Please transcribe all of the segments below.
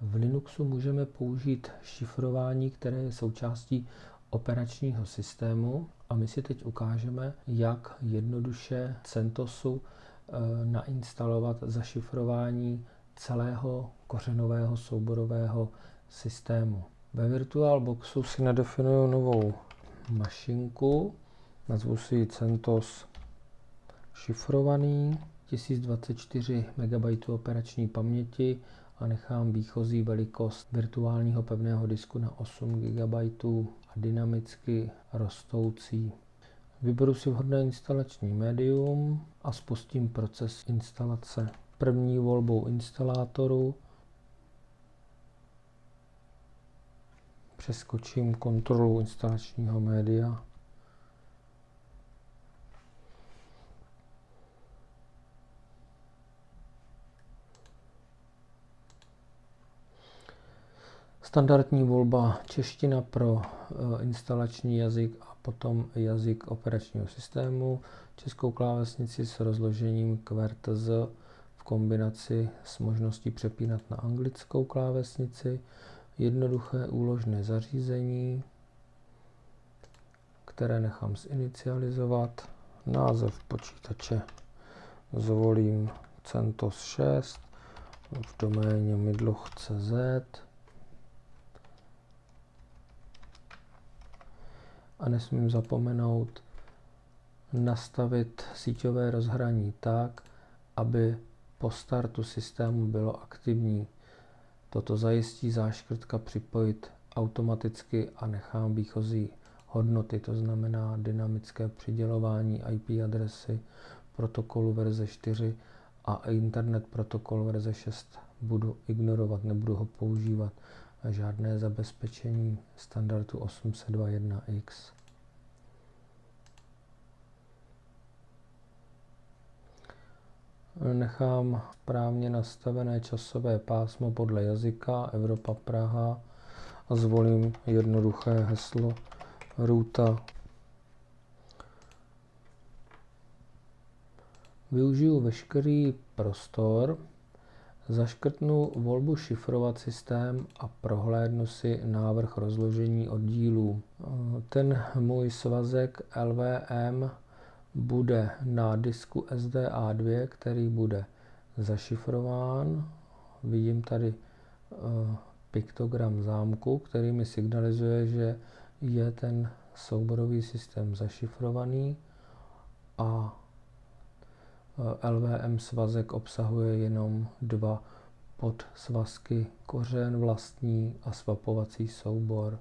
V Linuxu můžeme použít šifrování, které je součástí operačního systému a my si teď ukážeme, jak jednoduše CentOSu eh, nainstalovat zašifrování celého kořenového souborového systému. Ve VirtualBoxu si nadefinuju novou mašinku, nazvu si ji CentOS šifrovaný, 1024 MB operační paměti a nechám výchozí velikost virtuálního pevného disku na 8 GB a dynamicky rostoucí. Vyberu si vhodné instalační médium a spustím proces instalace. První volbou instalátoru přeskočím kontrolu instalačního média Standardní volba čeština pro eh, instalační jazyk a potom jazyk operačního systému, českou klávesnici s rozložením QWERTZ v kombinaci s možností přepínat na anglickou klávesnici, jednoduché úložné zařízení, které nechám zinicializovat, název počítače zvolím CentOS 6 v doméně midloch.cz a nesmím zapomenout nastavit síťové rozhraní tak, aby po startu systému bylo aktivní. Toto zajistí záškrtka připojit automaticky a nechám výchozí hodnoty, to znamená dynamické přidělování IP adresy protokolu verze 4 a internet protokol verze 6 budu ignorovat, nebudu ho používat žádné zabezpečení standardu 802.1x. Nechám správně nastavené časové pásmo podle jazyka Evropa Praha a zvolím jednoduché heslo ruta. Využiju veškerý prostor Zaškrtnu volbu šifrovat systém a prohlédnu si návrh rozložení oddílů. Ten můj svazek LVM bude na disku SDA2, který bude zašifrován. Vidím tady eh, piktogram zámku, který mi signalizuje, že je ten souborový systém zašifrovaný a LVM svazek obsahuje jenom dva podsvazky kořen vlastní a svapovací soubor.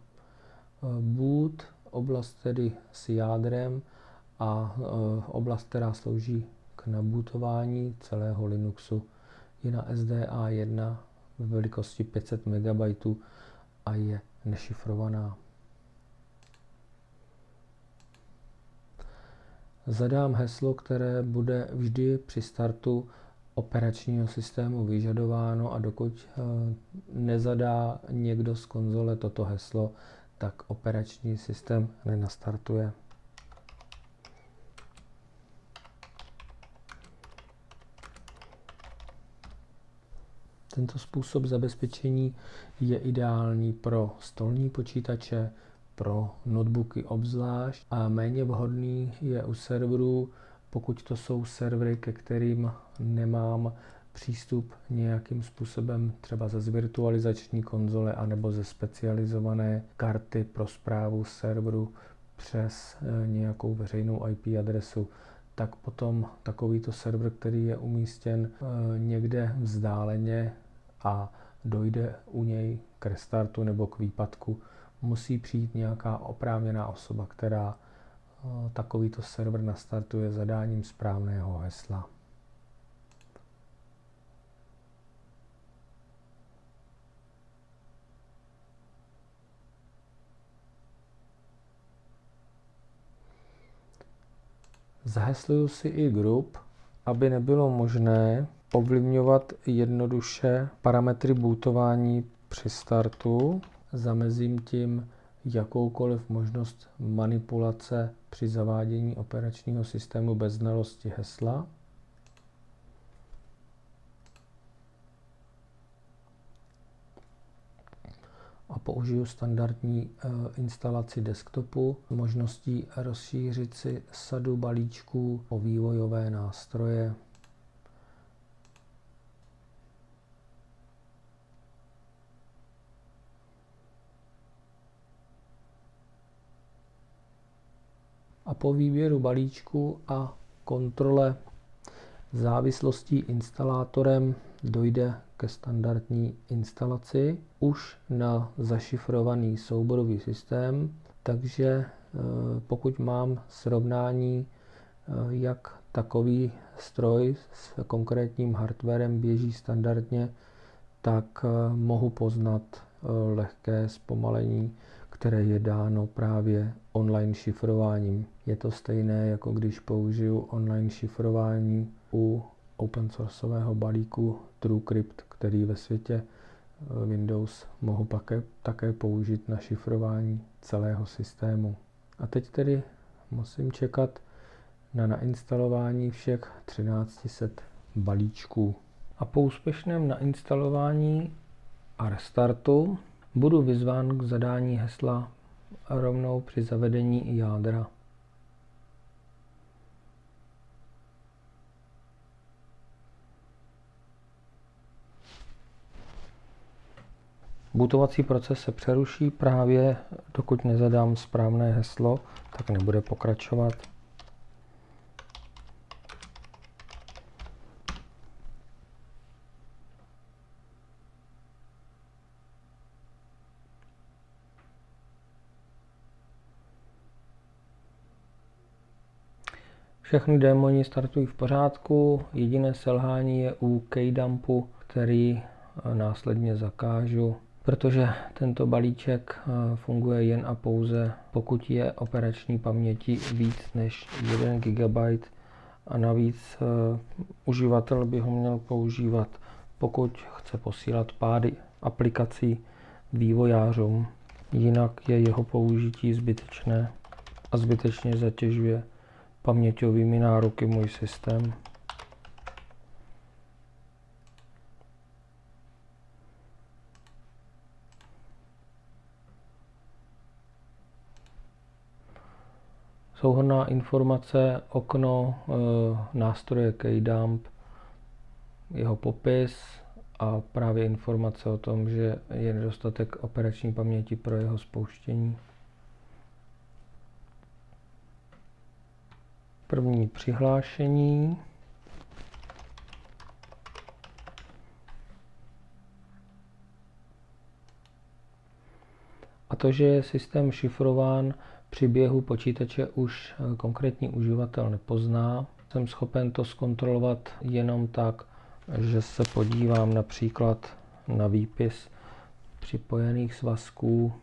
Eh, boot, oblast tedy s jádrem a eh, oblast, která slouží k nabootování celého Linuxu, je na SDA 1 ve velikosti 500 MB a je nešifrovaná. Zadám heslo, které bude vždy při startu operačního systému vyžadováno a dokud eh, nezadá někdo z konzole toto heslo, tak operační systém nenastartuje. Tento způsob zabezpečení je ideální pro stolní počítače, pro notebooky obzvlášť a méně vhodný je u serverů, pokud to jsou servery, ke kterým nemám přístup nějakým způsobem třeba ze zvirtualizační konzole anebo ze specializované karty pro zprávu serveru přes eh, nějakou veřejnou IP adresu, tak potom takovýto server, který je umístěn eh, někde vzdáleně a dojde u něj k restartu nebo k výpadku, musí přijít nějaká oprávněná osoba, která eh, takovýto server nastartuje zadáním správného hesla. Zahesluju si i group, aby nebylo možné ovlivňovat jednoduše parametry bootování při startu. Zamezím tím jakoukoliv možnost manipulace při zavádění operačního systému bez znalosti hesla. použiju standardní eh, instalaci desktopu s možností rozšířit si sadu balíčků o vývojové nástroje. Po výběru balíčku a kontrole závislostí instalátorem dojde ke standardní instalaci už na zašifrovaný souborový systém, takže e, pokud mám srovnání, e, jak takový stroj s konkrétním hardwarem běží standardně, tak e, mohu poznat lehké zpomalení, které je dáno právě online šifrováním. Je to stejné, jako když použiju online šifrování u open sourceového balíku TrueCrypt, který ve světě eh, Windows mohu také, také použít na šifrování celého systému. A teď tedy musím čekat na nainstalování všech 1300 balíčků. A po úspěšném nainstalování a restartu budu vyzván k zadání hesla rovnou při zavedení jádra. Bootovací proces se přeruší právě dokud nezadám správné heslo, tak nebude pokračovat. Všechny démoni startují v pořádku, jediné selhání je u keydumpu, který následně zakážu protože tento balíček eh, funguje jen a pouze, pokud je operační paměti víc než 1 GB a navíc eh, uživatel by ho měl používat, pokud chce posílat pády aplikací vývojářům. Jinak je jeho použití zbytečné a zbytečně zatěžuje paměťovými nároky můj systém. souhrná informace, okno, eh, nástroje KDump, jeho popis a právě informace o tom, že je nedostatek operační paměti pro jeho spouštění. První přihlášení. A to, že je systém šifrován, při běhu počítače už eh, konkrétní uživatel nepozná. Jsem schopen to zkontrolovat jenom tak, že se podívám například na výpis připojených svazků